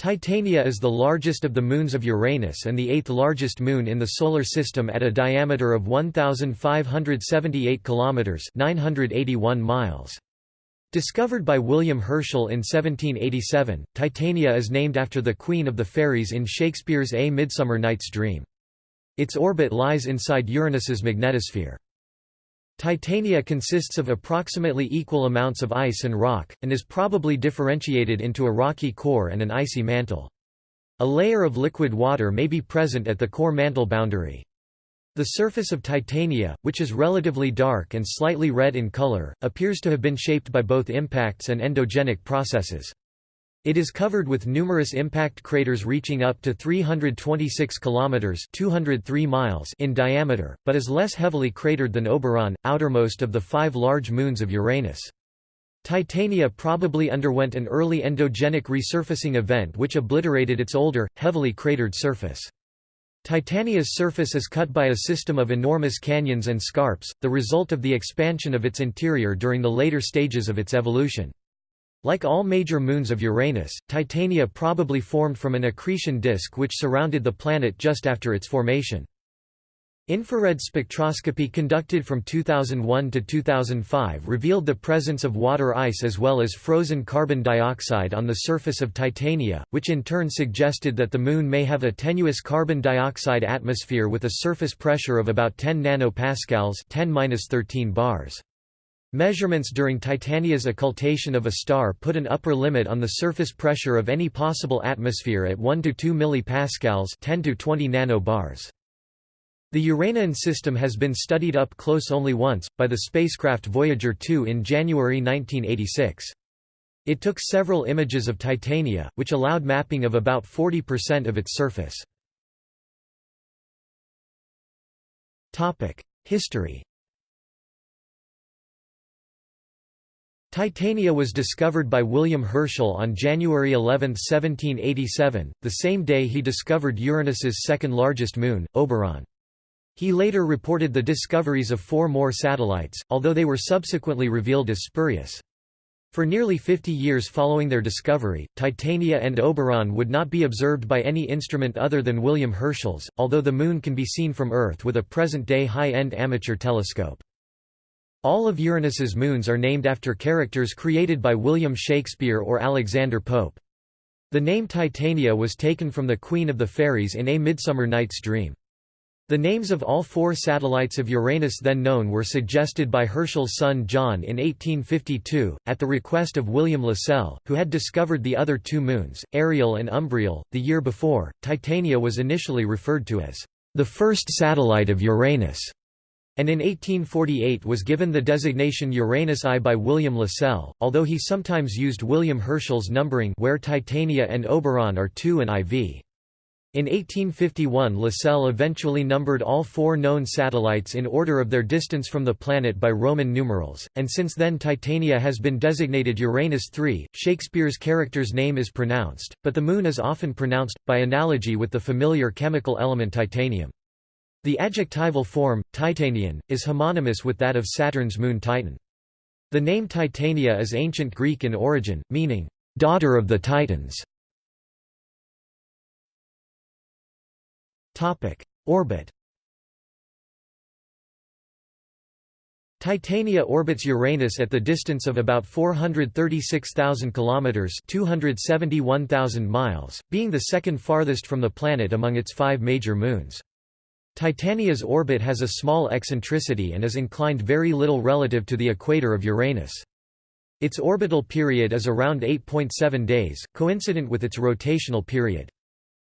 Titania is the largest of the moons of Uranus and the eighth largest moon in the Solar System at a diameter of 1,578 km 981 miles. Discovered by William Herschel in 1787, Titania is named after the Queen of the Fairies in Shakespeare's A Midsummer Night's Dream. Its orbit lies inside Uranus's magnetosphere. Titania consists of approximately equal amounts of ice and rock, and is probably differentiated into a rocky core and an icy mantle. A layer of liquid water may be present at the core-mantle boundary. The surface of Titania, which is relatively dark and slightly red in color, appears to have been shaped by both impacts and endogenic processes. It is covered with numerous impact craters reaching up to 326 kilometers (203 miles) in diameter, but is less heavily cratered than Oberon, outermost of the five large moons of Uranus. Titania probably underwent an early endogenic resurfacing event which obliterated its older, heavily cratered surface. Titania's surface is cut by a system of enormous canyons and scarps, the result of the expansion of its interior during the later stages of its evolution. Like all major moons of Uranus, Titania probably formed from an accretion disk which surrounded the planet just after its formation. Infrared spectroscopy conducted from 2001 to 2005 revealed the presence of water ice as well as frozen carbon dioxide on the surface of Titania, which in turn suggested that the Moon may have a tenuous carbon dioxide atmosphere with a surface pressure of about 10 nanopascals 10 bars. Measurements during Titania's occultation of a star put an upper limit on the surface pressure of any possible atmosphere at 1 to 2 millipascals 10 to 20 nanobars. The Uranian system has been studied up close only once, by the spacecraft Voyager 2 in January 1986. It took several images of Titania, which allowed mapping of about 40% of its surface. Topic: History Titania was discovered by William Herschel on January 11, 1787, the same day he discovered Uranus's second-largest moon, Oberon. He later reported the discoveries of four more satellites, although they were subsequently revealed as spurious. For nearly 50 years following their discovery, Titania and Oberon would not be observed by any instrument other than William Herschel's, although the Moon can be seen from Earth with a present-day high-end amateur telescope. All of Uranus's moons are named after characters created by William Shakespeare or Alexander Pope. The name Titania was taken from the Queen of the Fairies in A Midsummer Night's Dream. The names of all four satellites of Uranus then known were suggested by Herschel's son John in 1852, at the request of William Lassell, who had discovered the other two moons, Ariel and Umbriel. The year before, Titania was initially referred to as the first satellite of Uranus and in 1848 was given the designation Uranus I by William Lassell, although he sometimes used William Herschel's numbering where Titania and Oberon are 2 and IV. In 1851 Lassell eventually numbered all four known satellites in order of their distance from the planet by Roman numerals, and since then Titania has been designated Uranus III. Shakespeare's character's name is pronounced, but the Moon is often pronounced, by analogy with the familiar chemical element titanium. The adjectival form, Titanian, is homonymous with that of Saturn's moon Titan. The name Titania is ancient Greek in origin, meaning, "...daughter of the Titans". Orbit Titania orbits Uranus at the distance of about 436,000 kilometers (271,000 miles), being the second farthest from the planet among its 5 major moons. Titania's orbit has a small eccentricity and is inclined very little relative to the equator of Uranus. Its orbital period is around 8.7 days, coincident with its rotational period.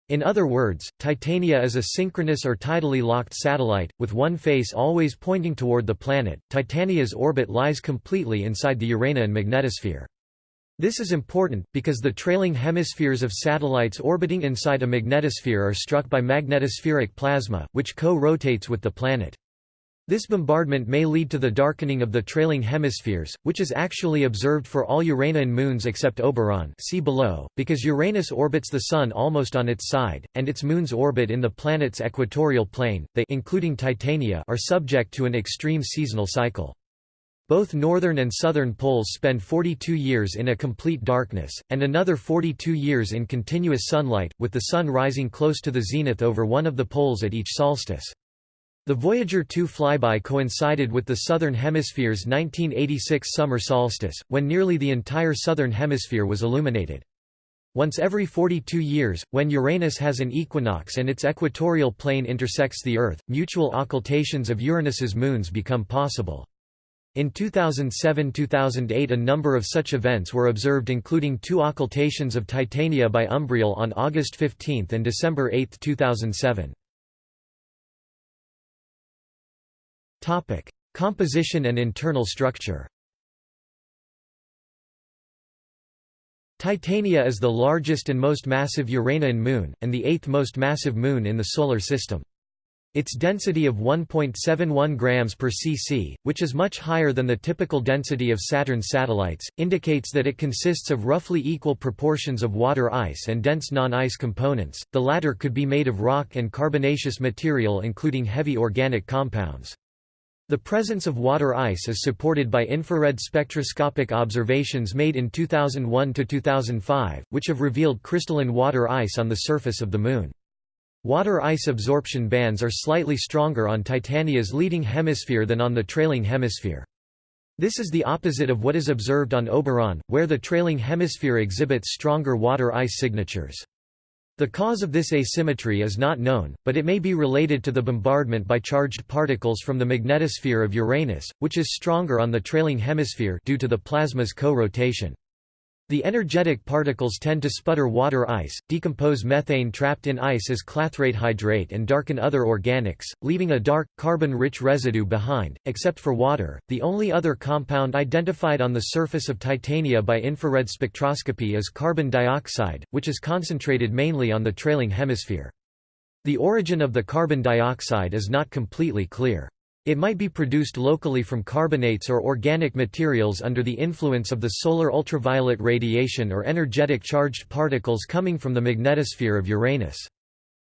In other words, Titania is a synchronous or tidally locked satellite, with one face always pointing toward the planet. Titania's orbit lies completely inside the Uranian magnetosphere. This is important, because the trailing hemispheres of satellites orbiting inside a magnetosphere are struck by magnetospheric plasma, which co-rotates with the planet. This bombardment may lead to the darkening of the trailing hemispheres, which is actually observed for all Uranian moons except Oberon see below, because Uranus orbits the Sun almost on its side, and its moons orbit in the planet's equatorial plane, they including Titania are subject to an extreme seasonal cycle. Both northern and southern poles spend 42 years in a complete darkness, and another 42 years in continuous sunlight, with the sun rising close to the zenith over one of the poles at each solstice. The Voyager 2 flyby coincided with the Southern Hemisphere's 1986 summer solstice, when nearly the entire Southern Hemisphere was illuminated. Once every 42 years, when Uranus has an equinox and its equatorial plane intersects the Earth, mutual occultations of Uranus's moons become possible. In 2007–2008 a number of such events were observed including two occultations of Titania by Umbriel on August 15 and December 8, 2007. Composition and internal structure Titania is the largest and most massive Uranian moon, and the eighth most massive moon in the Solar System. Its density of 1.71 grams per cc, which is much higher than the typical density of Saturn's satellites, indicates that it consists of roughly equal proportions of water ice and dense non-ice components. The latter could be made of rock and carbonaceous material including heavy organic compounds. The presence of water ice is supported by infrared spectroscopic observations made in 2001 to 2005, which have revealed crystalline water ice on the surface of the Moon. Water ice absorption bands are slightly stronger on Titania's leading hemisphere than on the trailing hemisphere. This is the opposite of what is observed on Oberon, where the trailing hemisphere exhibits stronger water ice signatures. The cause of this asymmetry is not known, but it may be related to the bombardment by charged particles from the magnetosphere of Uranus, which is stronger on the trailing hemisphere due to the plasma's co-rotation. The energetic particles tend to sputter water ice, decompose methane trapped in ice as clathrate hydrate and darken other organics, leaving a dark, carbon-rich residue behind. Except for water, the only other compound identified on the surface of Titania by infrared spectroscopy is carbon dioxide, which is concentrated mainly on the trailing hemisphere. The origin of the carbon dioxide is not completely clear. It might be produced locally from carbonates or organic materials under the influence of the solar ultraviolet radiation or energetic charged particles coming from the magnetosphere of Uranus.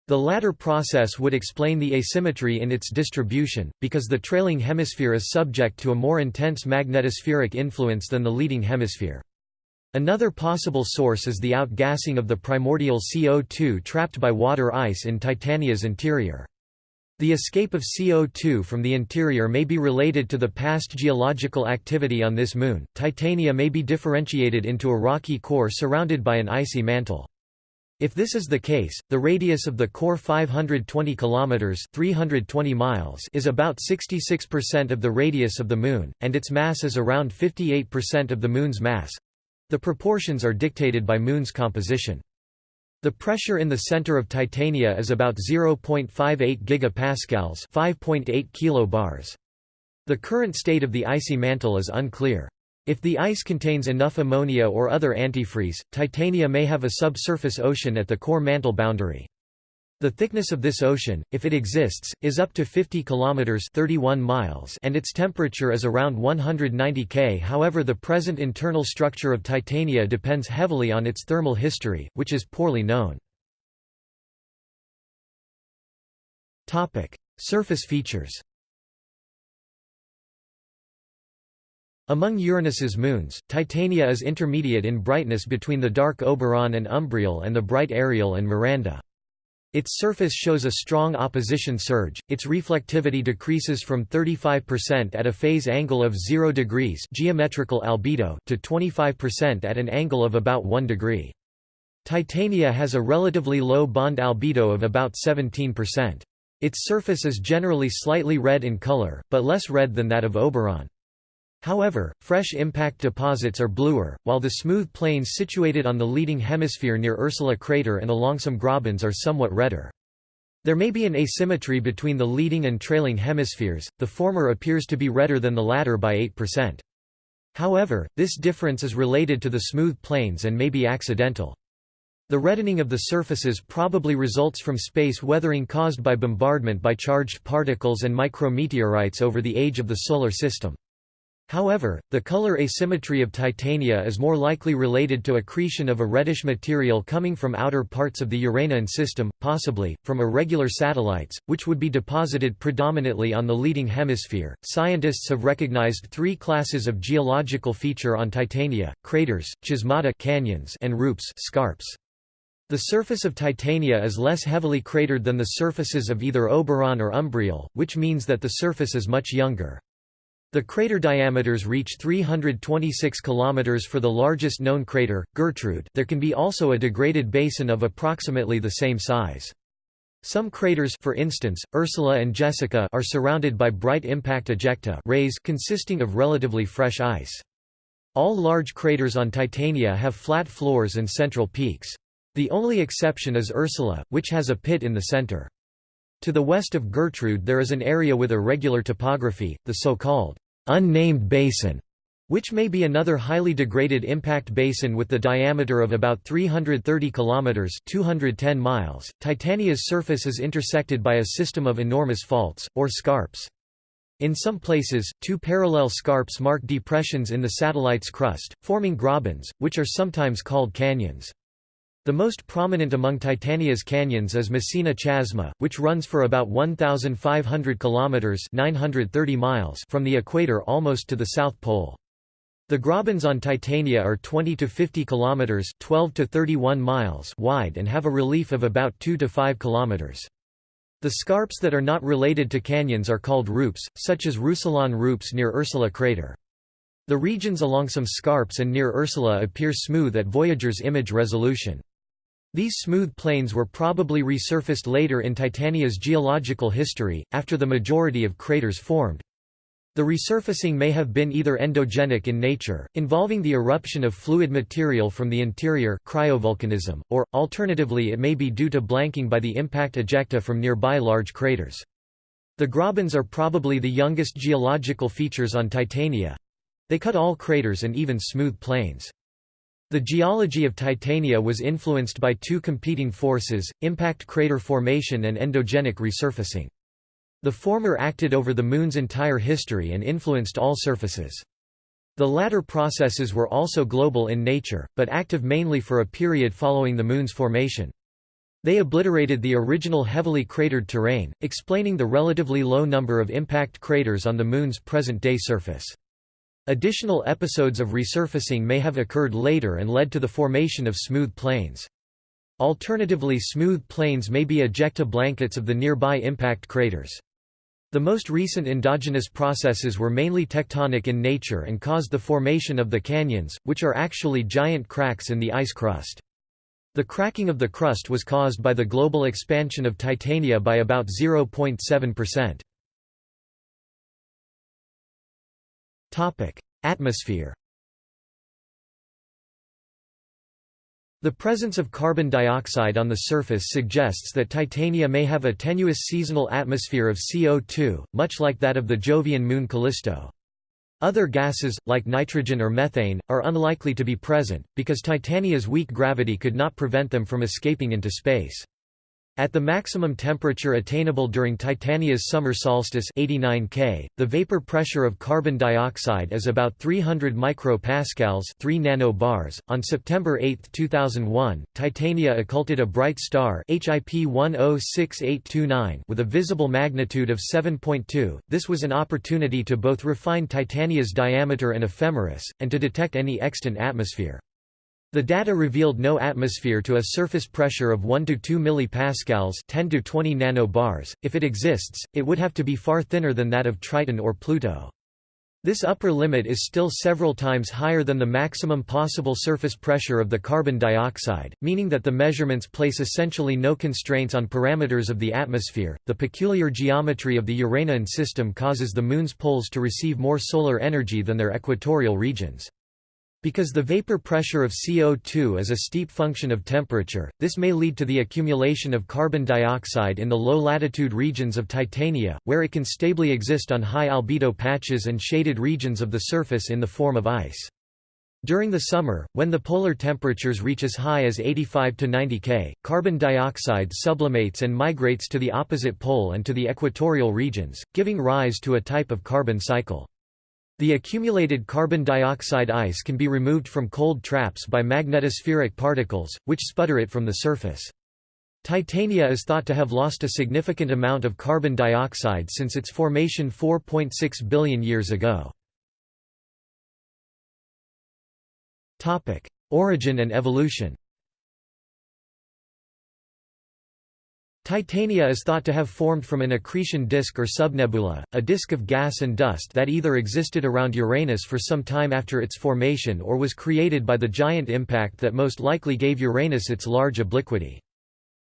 The latter process would explain the asymmetry in its distribution, because the trailing hemisphere is subject to a more intense magnetospheric influence than the leading hemisphere. Another possible source is the outgassing of the primordial CO2 trapped by water ice in Titania's interior. The escape of CO2 from the interior may be related to the past geological activity on this moon. Titania may be differentiated into a rocky core surrounded by an icy mantle. If this is the case, the radius of the core 520 kilometers (320 miles) is about 66% of the radius of the moon, and its mass is around 58% of the moon's mass. The proportions are dictated by moon's composition. The pressure in the center of Titania is about 0.58 gigapascals, 5.8 kilobars. The current state of the icy mantle is unclear. If the ice contains enough ammonia or other antifreeze, Titania may have a subsurface ocean at the core mantle boundary. The thickness of this ocean, if it exists, is up to 50 kilometers (31 miles) and its temperature is around 190 K. However, the present internal structure of Titania depends heavily on its thermal history, which is poorly known. Topic: Surface features. Among Uranus's moons, Titania is intermediate in brightness between the dark Oberon and Umbriel and the bright Ariel and Miranda. Its surface shows a strong opposition surge, its reflectivity decreases from 35% at a phase angle of 0 degrees geometrical albedo to 25% at an angle of about 1 degree. Titania has a relatively low bond albedo of about 17%. Its surface is generally slightly red in color, but less red than that of Oberon. However, fresh impact deposits are bluer, while the smooth plains situated on the leading hemisphere near Ursula crater and along some grabens are somewhat redder. There may be an asymmetry between the leading and trailing hemispheres, the former appears to be redder than the latter by 8%. However, this difference is related to the smooth plains and may be accidental. The reddening of the surfaces probably results from space weathering caused by bombardment by charged particles and micrometeorites over the age of the Solar System. However, the color asymmetry of titania is more likely related to accretion of a reddish material coming from outer parts of the Uranian system, possibly, from irregular satellites, which would be deposited predominantly on the leading hemisphere. Scientists have recognized three classes of geological feature on titania craters, chasmata canyons, and rupes scarps. The surface of Titania is less heavily cratered than the surfaces of either Oberon or Umbriel, which means that the surface is much younger. The crater diameters reach 326 km for the largest known crater, Gertrude there can be also a degraded basin of approximately the same size. Some craters for instance, Ursula and Jessica are surrounded by bright impact ejecta rays consisting of relatively fresh ice. All large craters on Titania have flat floors and central peaks. The only exception is Ursula, which has a pit in the center. To the west of Gertrude there is an area with irregular topography, the so-called unnamed basin, which may be another highly degraded impact basin with the diameter of about 330 kilometers (210 miles). Titania's surface is intersected by a system of enormous faults or scarps. In some places, two parallel scarps mark depressions in the satellite's crust, forming grabens, which are sometimes called canyons. The most prominent among Titania's canyons is Messina Chasma, which runs for about 1,500 kilometers (930 miles) from the equator almost to the South Pole. The grabens on Titania are 20 to 50 kilometers (12 to 31 miles) wide and have a relief of about 2 to 5 kilometers. The scarps that are not related to canyons are called rupes, such as Roussillon rupes near Ursula crater. The regions along some scarps and near Ursula appear smooth at Voyager's image resolution. These smooth plains were probably resurfaced later in Titania's geological history, after the majority of craters formed. The resurfacing may have been either endogenic in nature, involving the eruption of fluid material from the interior cryovolcanism, or, alternatively it may be due to blanking by the impact ejecta from nearby large craters. The grabens are probably the youngest geological features on Titania. They cut all craters and even smooth plains. The geology of Titania was influenced by two competing forces, impact crater formation and endogenic resurfacing. The former acted over the Moon's entire history and influenced all surfaces. The latter processes were also global in nature, but active mainly for a period following the Moon's formation. They obliterated the original heavily cratered terrain, explaining the relatively low number of impact craters on the Moon's present-day surface. Additional episodes of resurfacing may have occurred later and led to the formation of smooth plains. Alternatively smooth plains may be ejecta blankets of the nearby impact craters. The most recent endogenous processes were mainly tectonic in nature and caused the formation of the canyons, which are actually giant cracks in the ice crust. The cracking of the crust was caused by the global expansion of Titania by about 0.7%. Atmosphere The presence of carbon dioxide on the surface suggests that Titania may have a tenuous seasonal atmosphere of CO2, much like that of the Jovian moon Callisto. Other gases, like nitrogen or methane, are unlikely to be present, because Titania's weak gravity could not prevent them from escaping into space. At the maximum temperature attainable during Titania's summer solstice 89 K, the vapor pressure of carbon dioxide is about 300 micropascals 3 nanobars. On September 8, 2001, Titania occulted a bright star HIP 106829 with a visible magnitude of 7.2. This was an opportunity to both refine Titania's diameter and ephemeris, and to detect any extant atmosphere. The data revealed no atmosphere to a surface pressure of 1 to 2 millipascals, 10 to 20 nanobars. If it exists, it would have to be far thinner than that of Triton or Pluto. This upper limit is still several times higher than the maximum possible surface pressure of the carbon dioxide, meaning that the measurements place essentially no constraints on parameters of the atmosphere. The peculiar geometry of the Uranian system causes the Moon's poles to receive more solar energy than their equatorial regions. Because the vapor pressure of CO2 is a steep function of temperature, this may lead to the accumulation of carbon dioxide in the low-latitude regions of Titania, where it can stably exist on high albedo patches and shaded regions of the surface in the form of ice. During the summer, when the polar temperatures reach as high as 85 to 90 K, carbon dioxide sublimates and migrates to the opposite pole and to the equatorial regions, giving rise to a type of carbon cycle. The accumulated carbon dioxide ice can be removed from cold traps by magnetospheric particles, which sputter it from the surface. Titania is thought to have lost a significant amount of carbon dioxide since its formation 4.6 billion years ago. Origin and evolution Titania is thought to have formed from an accretion disk or subnebula, a disk of gas and dust that either existed around Uranus for some time after its formation or was created by the giant impact that most likely gave Uranus its large obliquity.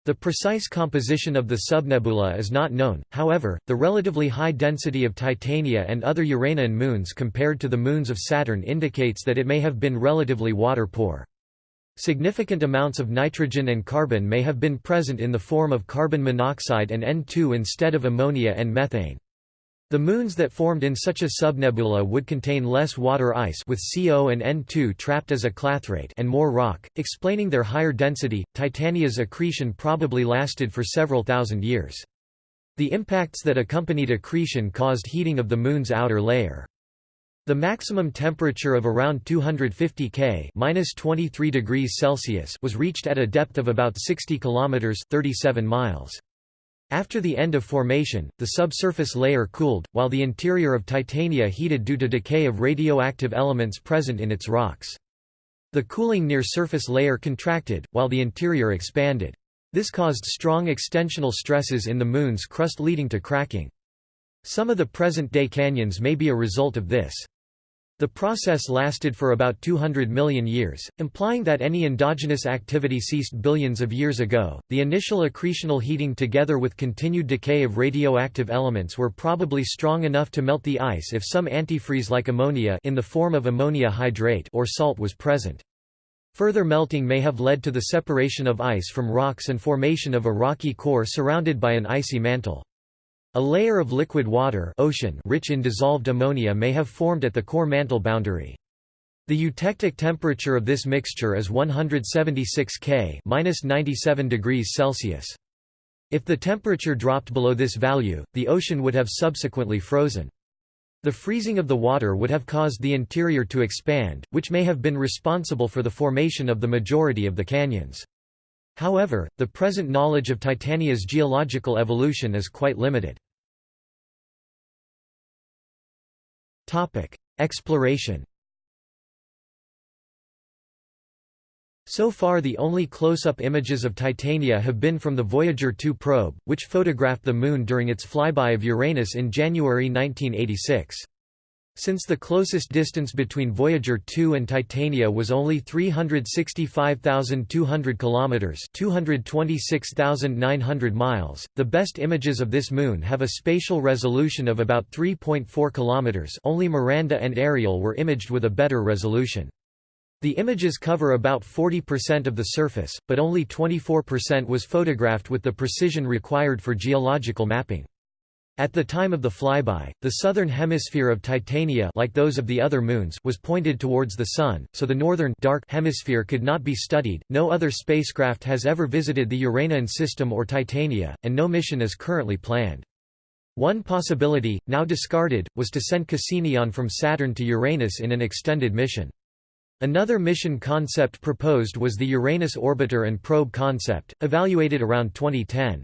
The precise composition of the subnebula is not known, however, the relatively high density of Titania and other Uranian moons compared to the moons of Saturn indicates that it may have been relatively water-poor. Significant amounts of nitrogen and carbon may have been present in the form of carbon monoxide and N2 instead of ammonia and methane. The moons that formed in such a subnebula would contain less water ice with CO and N2 trapped as a clathrate and more rock, explaining their higher density. Titania's accretion probably lasted for several thousand years. The impacts that accompanied accretion caused heating of the moon's outer layer. The maximum temperature of around 250 K (-23 degrees Celsius) was reached at a depth of about 60 kilometers (37 miles). After the end of formation, the subsurface layer cooled, while the interior of Titania heated due to decay of radioactive elements present in its rocks. The cooling near surface layer contracted, while the interior expanded. This caused strong extensional stresses in the Moon's crust leading to cracking. Some of the present-day canyons may be a result of this. The process lasted for about 200 million years, implying that any endogenous activity ceased billions of years ago. The initial accretional heating together with continued decay of radioactive elements were probably strong enough to melt the ice if some antifreeze like ammonia in the form of ammonia hydrate or salt was present. Further melting may have led to the separation of ice from rocks and formation of a rocky core surrounded by an icy mantle. A layer of liquid water ocean rich in dissolved ammonia may have formed at the core mantle boundary. The eutectic temperature of this mixture is 176 K (-97 degrees Celsius). If the temperature dropped below this value, the ocean would have subsequently frozen. The freezing of the water would have caused the interior to expand, which may have been responsible for the formation of the majority of the canyons. However, the present knowledge of Titania's geological evolution is quite limited. Topic: Exploration. So far the only close-up images of Titania have been from the Voyager 2 probe, which photographed the Moon during its flyby of Uranus in January 1986. Since the closest distance between Voyager 2 and Titania was only 365,200 kilometers, 226,900 miles, the best images of this moon have a spatial resolution of about 3.4 kilometers. Only Miranda and Ariel were imaged with a better resolution. The images cover about 40% of the surface, but only 24% was photographed with the precision required for geological mapping. At the time of the flyby, the southern hemisphere of Titania like those of the other moons was pointed towards the Sun, so the northern dark hemisphere could not be studied. No other spacecraft has ever visited the Uranian system or Titania, and no mission is currently planned. One possibility, now discarded, was to send Cassini on from Saturn to Uranus in an extended mission. Another mission concept proposed was the Uranus orbiter and probe concept, evaluated around 2010.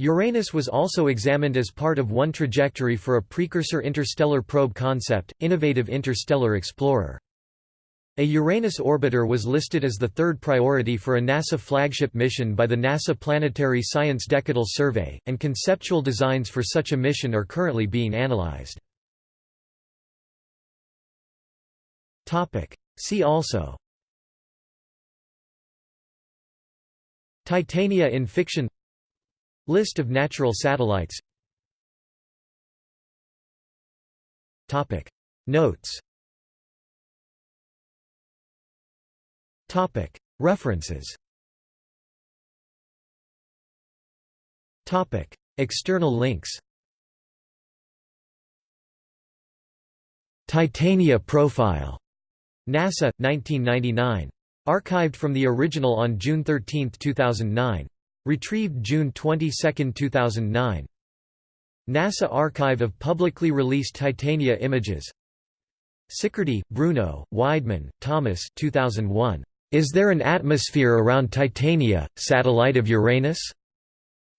Uranus was also examined as part of one trajectory for a precursor interstellar probe concept, Innovative Interstellar Explorer. A Uranus orbiter was listed as the third priority for a NASA flagship mission by the NASA Planetary Science Decadal Survey, and conceptual designs for such a mission are currently being analyzed. See also Titania in fiction List of natural satellites Topic. Notes Topic. References Topic. External links Titania profile. NASA, 1999. Archived from the original on June 13, 2009. Retrieved June 22, 2009. NASA Archive of publicly released Titania images Sicardy, Bruno, Widemann, Thomas 2001. Is there an atmosphere around Titania, satellite of Uranus?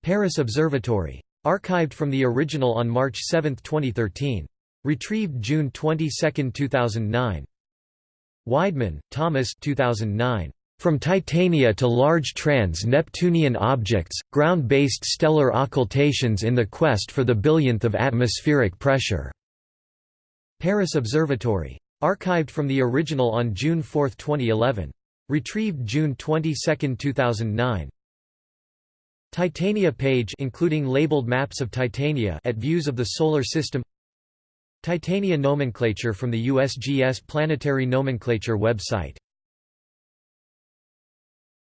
Paris Observatory. Archived from the original on March 7, 2013. Retrieved June 22, 2009. Widemann, Thomas 2009. From Titania to Large Trans-Neptunian Objects, Ground-Based Stellar Occultations in the Quest for the Billionth of Atmospheric Pressure. Paris Observatory. Archived from the original on June 4, 2011. Retrieved June 22, 2009. Titania page including labeled maps of Titania at views of the solar system Titania nomenclature from the USGS Planetary Nomenclature website